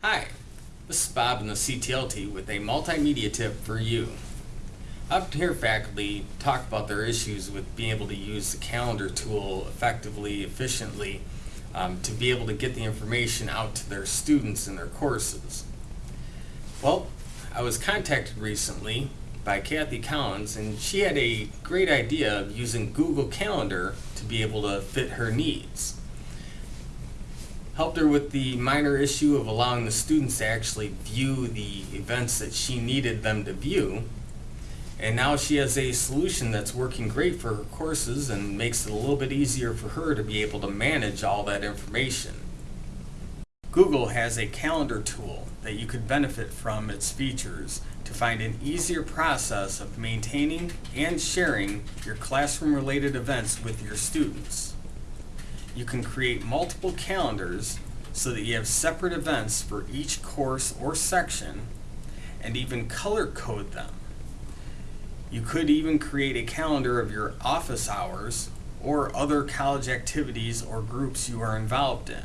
Hi, this is Bob in the CTLT with a multimedia tip for you. Often hear faculty talk about their issues with being able to use the calendar tool effectively, efficiently, um, to be able to get the information out to their students in their courses. Well, I was contacted recently by Kathy Collins and she had a great idea of using Google Calendar to be able to fit her needs helped her with the minor issue of allowing the students to actually view the events that she needed them to view. And now she has a solution that's working great for her courses and makes it a little bit easier for her to be able to manage all that information. Google has a calendar tool that you could benefit from its features to find an easier process of maintaining and sharing your classroom related events with your students you can create multiple calendars so that you have separate events for each course or section and even color code them. You could even create a calendar of your office hours or other college activities or groups you are involved in.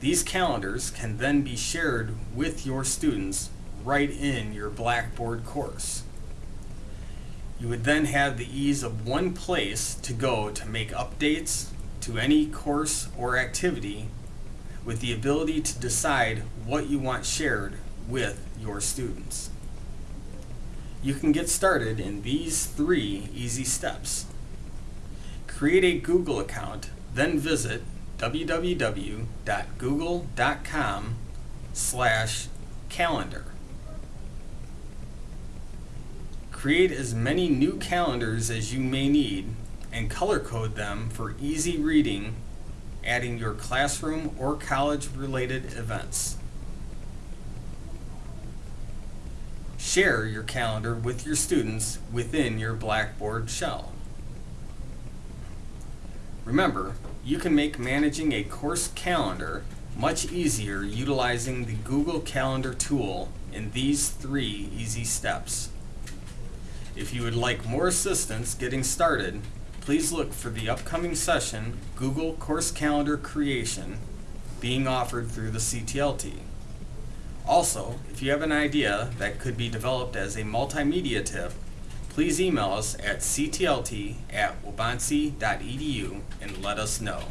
These calendars can then be shared with your students right in your Blackboard course. You would then have the ease of one place to go to make updates, to any course or activity with the ability to decide what you want shared with your students. You can get started in these three easy steps. Create a Google account, then visit www.google.com slash calendar. Create as many new calendars as you may need and color code them for easy reading, adding your classroom or college related events. Share your calendar with your students within your Blackboard shell. Remember, you can make managing a course calendar much easier utilizing the Google Calendar tool in these three easy steps. If you would like more assistance getting started, please look for the upcoming session, Google Course Calendar Creation, being offered through the CTLT. Also, if you have an idea that could be developed as a multimedia tip, please email us at ctlt at and let us know.